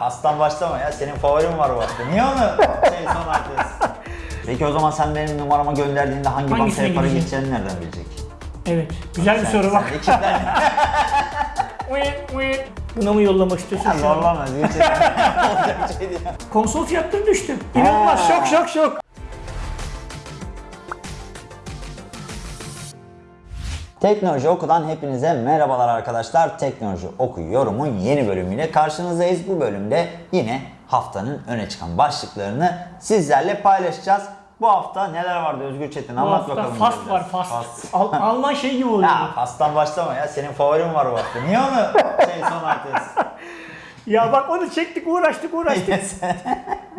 pastan başlama ya. Senin favorin var bu hafta. Niye onu şey son atıyorsun? Peki o zaman sen benim numarama gönderdiğinde hangi Hangisine bankaya para gidecek? gideceğini nereden bilecek? Evet. Güzel bir soru bak. Tane Buna mı yollamak istiyorsun? Şu an? zorlama. Gerçekten olacak şey değil. Konsol fiyatları düştü. İnanılmaz. Şok şok şok. Teknoloji Oku'dan hepinize merhabalar arkadaşlar. Teknoloji Oku yorumun yeni bölümüyle karşınızdayız. Bu bölümde yine haftanın öne çıkan başlıklarını sizlerle paylaşacağız. Bu hafta neler vardı Özgür Çetin? Bu Anlat bakalım. fast var fast. Fast. Al- Alman şey gibi oluyor. Ya fastan başlama ya. Senin favorin var bu hafta. Niye onu şey son atıyorsun? Ya bak onu çektik uğraştık uğraştık.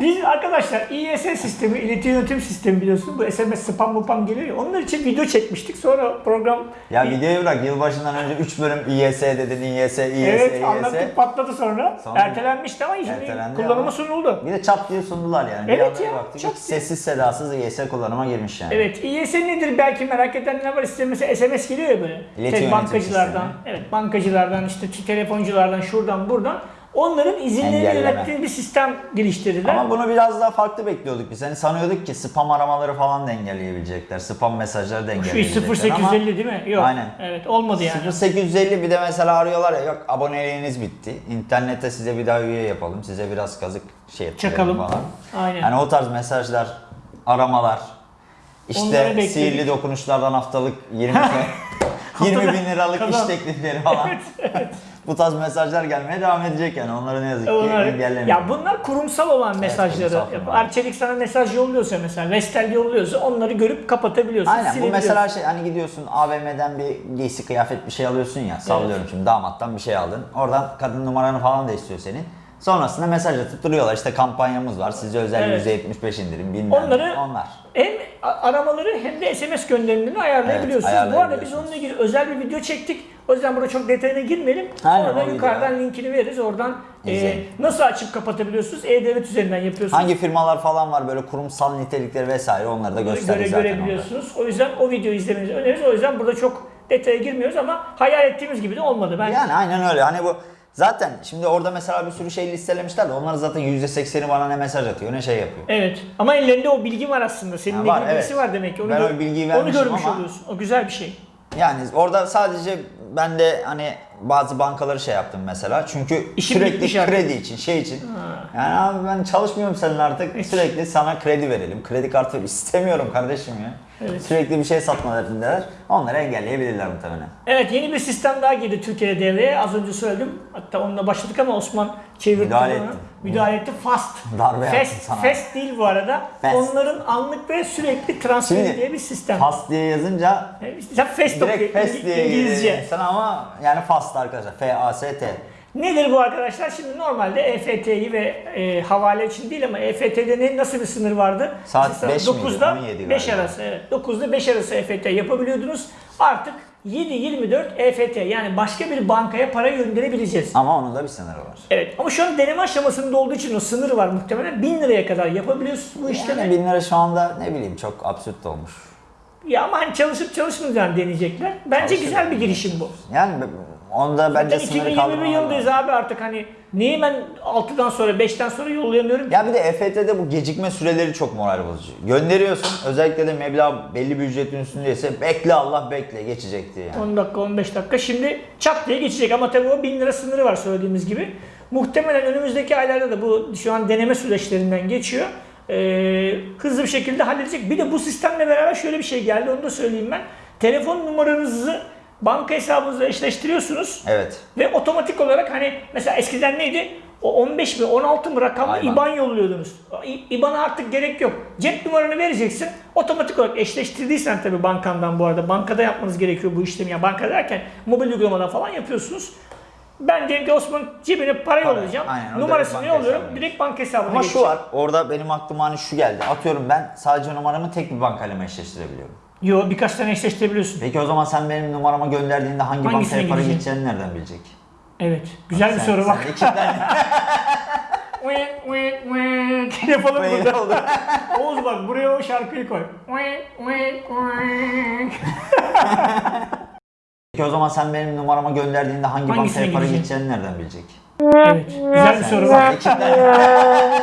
Biz arkadaşlar İES sistemi, ileti yönetim sistemi biliyorsun. Bu SMS spam mupam geliyor ya. Onlar için video çekmiştik. Sonra program... ya videoyu bırak. Yılbaşından önce 3 bölüm İYS dedin. İYS, İYS, Evet İYS. anlattık patladı sonra. Sonra- Ertelenmişti ama şimdi Ertelendi kullanıma ama- sunuldu. Bir de çat diye sundular yani. Evet bir ya, baktık, çat sessiz sedasız İYS kullanıma girmiş yani. Evet İES nedir belki merak edenler var. Size mesela SMS geliyor ya böyle. İleti Tek bankacılardan, sistemi. evet bankacılardan işte telefonculardan şuradan buradan. Onların Engelleme. yönettiği bir sistem geliştirdiler. Ama bunu biraz daha farklı bekliyorduk biz. Hani sanıyorduk ki spam aramaları falan da engelleyebilecekler. Spam mesajları da Şu engelleyebilecekler 0850 değil mi? Yok. Aynen. Evet olmadı yani. ama 0850 bir de mesela arıyorlar ya yok aboneliğiniz bitti. İnternette size bir daha üye yapalım. Size biraz kazık şey Çakalım. falan. Aynen. Yani o tarz mesajlar, aramalar, işte sihirli dokunuşlardan haftalık 20 20 bin liralık Kazan. iş teklifleri falan. Bu tarz mesajlar gelmeye devam edecek yani. Onları ne yazık ki Onlar, engellemiyor. ya bunlar kurumsal olan mesajları. firma. Arçelik sana mesaj yolluyorsa mesela, Vestel yolluyorsa onları görüp kapatabiliyorsun. Aynen bu mesela şey hani gidiyorsun AVM'den bir giysi kıyafet bir şey alıyorsun ya sallıyorum şimdi damattan bir şey aldın. Oradan kadın numaranı falan da istiyor senin. Sonrasında mesaj atıp duruyorlar işte kampanyamız var size özel Evet. %75 indirim bilmem. Onları- onlar. Hem aramaları hem de SMS gönderimlerini ayarlayabiliyorsunuz. Evet, Bu arada biz ayarlayabiliyorsunuz. onunla ilgili özel bir video çektik. O yüzden burada çok detayına girmeyelim. Aynen, Oradan o video. yukarıdan linkini veririz. Oradan e, nasıl açıp kapatabiliyorsunuz? E-Devlet üzerinden yapıyorsunuz. Hangi firmalar falan var böyle kurumsal nitelikleri vesaire onları da göre, gösterir zaten görebiliyorsunuz. O yüzden o videoyu izlemenizi öneririz. O yüzden burada çok detaya girmiyoruz ama hayal ettiğimiz gibi de olmadı. Ben Yani aynen öyle hani bu zaten şimdi orada mesela bir sürü şey listelemişler de onların zaten %80'i bana ne mesaj atıyor ne şey yapıyor. Evet. Ama ellerinde o bilgi var aslında. Senin de var, bilgisi evet. var demek ki. Onu, Ben gör- o bilgiyi onu vermişim görmüş ama- oluyorsun. O güzel bir şey. Yani orada sadece ben de hani bazı bankaları şey yaptım mesela. Çünkü İşim sürekli bitmiş artık. kredi için, şey için. Yani abi ben çalışmıyorum senin artık. Sürekli sana kredi verelim. Kredi kartı ver. istemiyorum kardeşim ya. Evet. Sürekli bir şey satma derdindeler. Onları engelleyebilirler muhtemelen. Evet yeni bir sistem daha girdi Türkiye'de devreye. Az önce söyledim. Hatta onunla başladık ama Osman çevirdi. Müdahale onu. ettim. Müdahale etti. Fast. Darbe fast, sana. fast değil bu arada. Fast. Onların anlık ve sürekli transferi Şimdi diye bir sistem. Fast diye yazınca Evet, Sen fast direkt fast diye İngilizce. sana ama yani fast arkadaşlar. F-A-S-T. Nedir bu arkadaşlar? Şimdi normalde EFT'yi ve e, havale için değil ama EFT'de ne, nasıl bir sınır vardı? Saat Mesela beş miydi? 9'da 17 5 galiba. arası. Evet. 9'da 5 arası EFT yapabiliyordunuz. Artık 7-24 EFT yani başka bir bankaya para gönderebileceğiz. Ama onun da bir sınırı var. Evet ama şu an deneme aşamasında olduğu için o sınır var muhtemelen 1000 liraya kadar yapabiliyorsunuz bu işlemi. Yani bin lira şu anda ne bileyim çok absürt olmuş. Ya ama hani çalışıp çalışmayacağını deneyecekler. Bence Çalışır. güzel bir girişim bu. Yani onda bence Zaten sınırı 2021 kaldırmalar yılındayız lazım. abi artık hani niye ben 6'dan sonra 5'ten sonra yollayamıyorum ki? Ya bir de EFT'de bu gecikme süreleri çok moral bozucu. Gönderiyorsun özellikle de meblağ belli bir ücretin üstündeyse bekle Allah bekle geçecek diye. Yani. 10 dakika 15 dakika şimdi çat diye geçecek ama tabii o 1000 lira sınırı var söylediğimiz gibi. Muhtemelen önümüzdeki aylarda da bu şu an deneme süreçlerinden geçiyor. Ee, hızlı bir şekilde halledecek. Bir de bu sistemle beraber şöyle bir şey geldi onu da söyleyeyim ben. Telefon numaranızı banka hesabınızla eşleştiriyorsunuz. Evet. Ve otomatik olarak hani mesela eskiden neydi? O 15 mi 16 mı rakamlı Aynen. IBAN yolluyordunuz. IBAN'a artık gerek yok. Cep numaranı vereceksin. Otomatik olarak eşleştirdiysen tabii bankandan bu arada. Bankada yapmanız gerekiyor bu işlemi. Ya banka derken mobil uygulamadan falan yapıyorsunuz. Ben diyelim ki Osman cebine para yollayacağım. aynen, Numarasını yolluyorum. Direkt banka hesabına Ama geçecek. şu var orada benim aklıma hani şu geldi. Atıyorum ben sadece numaramı tek bir bankayla eşleştirebiliyorum? Yo birkaç tane eşleştirebiliyorsun. Peki o zaman sen benim numarama gönderdiğinde hangi Hangisine bankaya para gideceğini nereden bilecek? Evet. Güzel bir Sen- soru bak. sen iki tane Wink, wink, wink. Yapalım burada. oldu. Oğuz bak buraya o şarkıyı koy. Wink, wink, wink. Peki o zaman sen benim numarama gönderdiğinde hangi Hangisine bankaya para gideceğini nereden bilecek? Evet. Güzel bir soru var. Ekipler-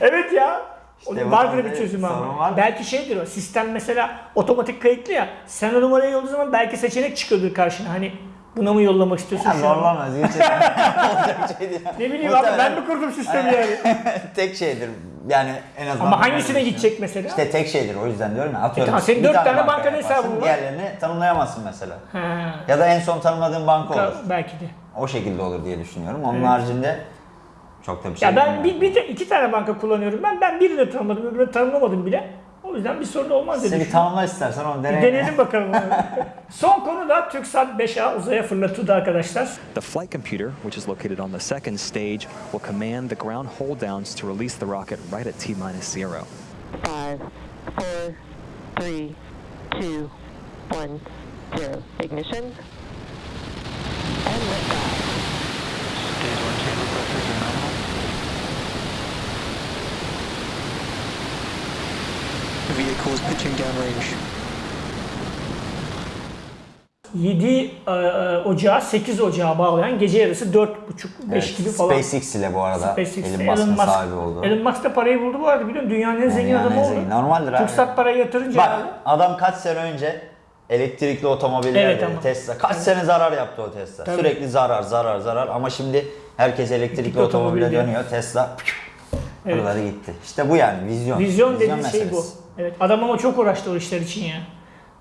Evet ya. Onun vardır konuda bir çözüm sorun ama. var. Belki şeydir o. Sistem mesela otomatik kayıtlı ya. Sen o numarayı yolladığın zaman belki seçenek çıkıyordur karşına. Hani buna mı yollamak istiyorsun? Ya şu an? zorlamaz. Şey değil. Ne bileyim abi ben mi kurdum sistemi yani? tek şeydir. Yani en azından. Ama hangisine gidecek mesela? İşte tek şeydir o yüzden diyorum ya. Atıyorum. tamam, senin bir dört tane tane banka bankanın hesabın var. Diğerlerini tanımlayamazsın mesela. Ha. Ya da en son tanımladığın banka olur. Belki de. O şekilde olur diye düşünüyorum. Onun Evet. haricinde çok da bir şey Ya ben bilmiyorum. bir, bir iki tane banka kullanıyorum. Ben ben birini tanımadım, öbürünü tanımlamadım bile. O yüzden bir sorun olmaz diye Seni tanımla istersen onu Bir dene. deneyelim bakalım. Son konu da TürkSat 5A uzaya fırlatıldı arkadaşlar. The flight computer, which is located on the second stage, will command the ground hold downs to release the rocket right at T minus zero. Five, four, three, two, one, zero. Ignition. Vehicle is pitching downrange. 7 e, e, Ocağı 8 Ocağı bağlayan gece yarısı 4.30-5 gibi falan. SpaceX ile bu arada SpaceX, Elon Musk'ın Musk. sahibi oldu. Elon Musk da parayı buldu bu arada biliyorsun dünyanın en zengin Dünyanın adamı en oldu. Normaldir abi. TürkSat parayı yatırınca Bak abi. adam kaç sene önce elektrikli otomobiller Evet ama. Tesla. Kaç sene zarar yaptı o Tesla. Tabii. Sürekli zarar zarar zarar ama şimdi herkes elektrikli otomobil otomobile dönüyor. Tesla Evet. buraları gitti. İşte bu yani vizyon. Vizyon dediği şey bu. Evet adam ama çok uğraştı o işler için ya.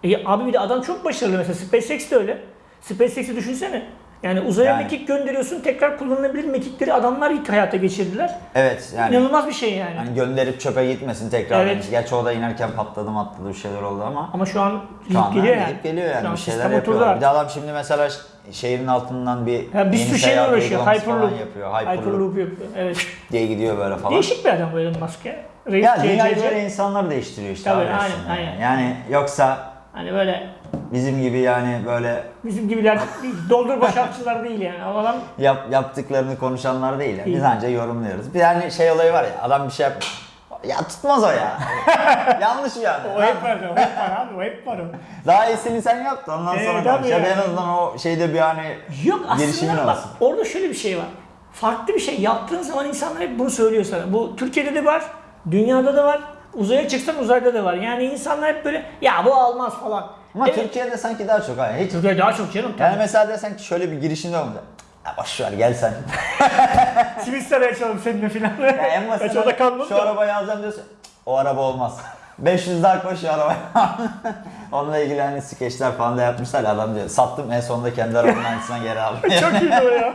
E, abi bir de adam çok başarılı mesela SpaceX de öyle. SpaceX'i düşünsene. Yani uzaya Yani. mekik gönderiyorsun tekrar kullanılabilir mekikleri adamlar ilk hayata geçirdiler. Evet yani. İnanılmaz bir şey yani. Hani gönderip çöpe gitmesin tekrar. Evet. Gerçi o da inerken patladı matladı bir şeyler oldu ama. Ama şu an gidip geliyor gidip yani. geliyor Şu yani an bir şeyler yapıyorlar. Bir de adam şimdi mesela şehrin altından bir Ya bir sürü şeyle uğraşıyor. Hyperloop. yapıyor. Hyperloop, Hyperloop yapıyor. Evet. diye gidiyor böyle falan. Değişik bir adam bu Elon Musk ya. Reis Ya dünyayı böyle insanlar değiştiriyor işte. Tabii, abi aynen, aynen. yani. Yani yoksa Hani böyle bizim gibi yani böyle bizim gibiler değil, doldur boşaltçılar değil yani. Adam yap, yaptıklarını konuşanlar değil. Yani. Biz anca yorumluyoruz. Bir tane şey olayı var ya adam bir şey yapmış. Ya tutmaz o ya. Yanlış adam. o hep var, o hep var abi, o hep var o. Daha iyisini sen yaptın ondan Evet, sonra tabii konuş. Ya da ya. en azından o şeyde bir hani Yok aslında bak olsun. orada şöyle bir şey var. Farklı bir şey yaptığın zaman insanlar hep bunu söylüyor sana. Bu Türkiye'de de var, dünyada da var. Uzaya çıksan uzayda da var. Yani insanlar hep böyle ya bu almaz falan. ama Evet, Türkiye'de sanki daha çok hani hiç Türkiye daha çok canım. yani Tabii. mesela desen ki şöyle bir girişinde olmadı. Ya boş ver gel sen. Twitter'a açalım seninle filan. Ya en kalmadı şu arabayı alacağım diyorsun. "Cık, O araba olmaz. 500 daha koş şu arabaya. Onunla ilgili hani skeçler falan da yapmışlar. ya, Adam diyor sattım en sonunda kendi arabanın aynısına geri aldım. Çok iyiydi o ya.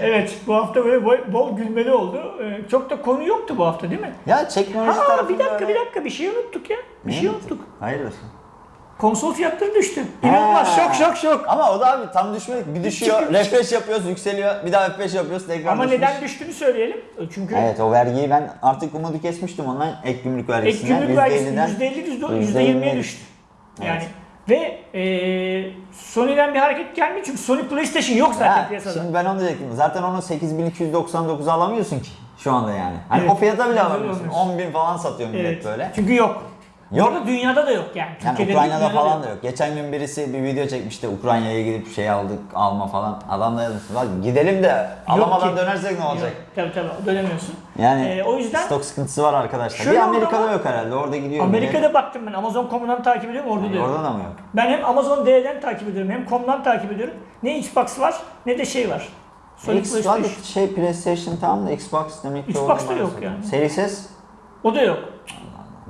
Evet bu hafta böyle bol, bol gülmeli oldu. Ee, çok da konu yoktu bu hafta değil mi? ya teknoloji tarafında bir dakika öyle- bir dakika bir şey unuttuk ya. Bir Ne şey unuttuk? unuttuk. Hayırdır? Konsol fiyatları düştü. İnanılmaz Ha. şok şok şok. Ama o da abi tam düşmedik. Bir düşüyor, refresh yapıyoruz, yükseliyor. Bir daha refresh yapıyoruz, tekrar Ama düşmüş. neden düştüğünü söyleyelim. Çünkü Evet o vergiyi ben artık umudu kesmiştim ondan ek gümrük ek vergisinden. gümrük vergisi %50'den %50 %20'ye düştü. Yani ve e, Sony'den bir hareket gelmiyor çünkü Sony PlayStation yok zaten Ha, piyasada. şimdi ben onu diyecektim. Zaten onu 8299'a alamıyorsun ki şu anda yani. Hani Evet. o fiyata bile alamıyorsun. olmuş. 10 bin falan satıyor millet Evet. böyle. Çünkü yok. Yok. Orada dünyada da yok yani. Yani Türkiye'de Ukrayna'da falan da yok. Geçen gün birisi bir video çekmişti. Ukrayna'ya gidip şey aldık, alma falan. Adam da yazmış. "Lan gidelim de alamadan ki. dönersek ne olacak? Yok, Tabii tabii dönemiyorsun. Yani Ee, o yüzden stok sıkıntısı var arkadaşlar. Şöyle bir Amerika'da ama- yok herhalde. Orada gidiyor. Amerika'da baktım ben Amazon.com'dan takip ediyorum orada da millet. yok. Orada da mı yok? Ben hem Amazon D'den takip ediyorum hem com'dan takip ediyorum. Ne Xbox var ne de şey var. Sony X var PlayStation. şey PlayStation tamam da Xbox demek ki Xbox da yok yani. Series S O da yok.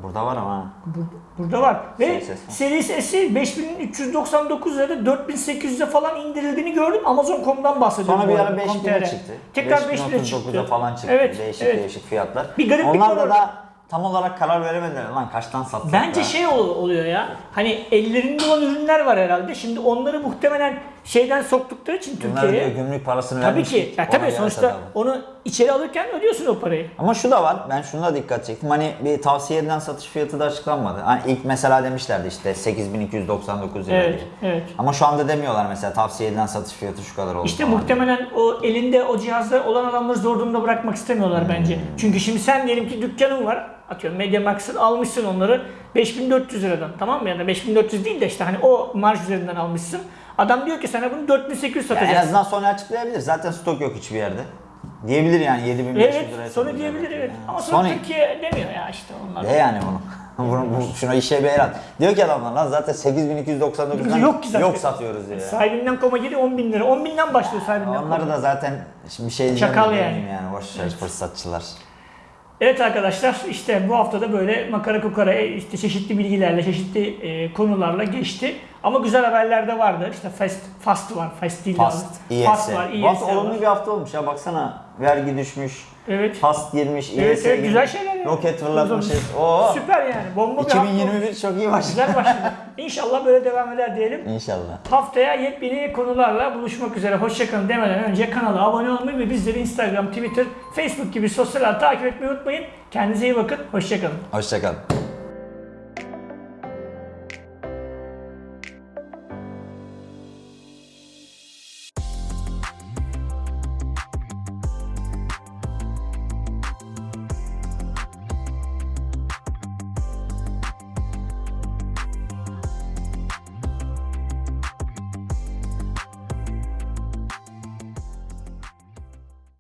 Burada var ama. Bur- Burada var. Ve Series S var. Series S'i 5399 lirada 4800'e falan indirildiğini gördüm. Amazon.com'dan bahsediyorum. Sonra bir ara arada, 5000'e com.tr. çıktı. Tekrar 5000'e 5039'a çıktı. falan çıktı. Evet, değişik evet. değişik fiyatlar. Bir gariplik Onlar var da orada. da tam olarak karar veremediler. Lan kaçtan satsak Bence ya? şey ol- oluyor ya. Hani ellerinde olan ürünler var herhalde. Şimdi onları muhtemelen şeyden soktukları için Türkiye'ye. gümrük parasını Tabii vermiş. ki. Ya, tabii sonuçta satalım. onu içeri alırken ödüyorsun o parayı. Ama şu da var, ben şuna dikkat çektim. Hani bir tavsiye edilen satış fiyatı da açıklanmadı. Hani ilk mesela demişlerdi işte 8299 lira Evet, diye. evet. Ama şu anda demiyorlar mesela tavsiye edilen satış fiyatı şu kadar oldu İşte muhtemelen o elinde o cihazlar olan adamları zor durumda bırakmak istemiyorlar Hmm. bence. Çünkü şimdi sen diyelim ki dükkanın var. Atıyorum Mediamax'ın almışsın onları 5400 liradan tamam mı? Ya da 5400 değil de işte hani o marj üzerinden almışsın. Adam diyor ki sana bunu 4800 Ya en satacağız. azından Sony açıklayabilir. Zaten stok yok hiçbir yerde. Diyebilir yani 7500 Evet, liraya Sony satacağız. diyebilir evet. Yani. Ama sonra Sony Türkiye demiyor ya işte onlar. de yani bunu. bunu bu, şuna işe bir el at. Diyor ki adamlar lan zaten 8299'dan Yok ki zaten. yok satıyoruz diyor. ya. Sahibinden koma geliyor 10 bin lira. 10 binden başlıyor sahibinden Onları koma. da zaten şimdi bir şey Çakal yani. yani. Boş ver fırsatçılar. Evet arkadaşlar işte bu hafta da böyle makara kukara e, işte çeşitli bilgilerle, çeşitli e, konularla geçti. Ama güzel haberler de vardı. İşte fast, fast var, fast değil de Fast. Fast var, Bu hafta ES var. olumlu bir hafta olmuş ya baksana. Vergi düşmüş. Evet. Fast girmiş, Evet, ES evet, girmiş, güzel şeyler ya. Roket fırlatmışız. Oo. Süper yani. Bomba bir hafta olmuş. 2021 çok iyi başladı. Güzel başladı. İnşallah böyle devam eder diyelim. İnşallah. Haftaya yepyeni konularla buluşmak üzere. Hoşçakalın demeden önce kanala abone olmayı ve bizleri Instagram, Twitter, Facebook gibi sosyal ağ takip etmeyi unutmayın. Kendinize iyi bakın. Hoşçakalın. Hoşçakalın.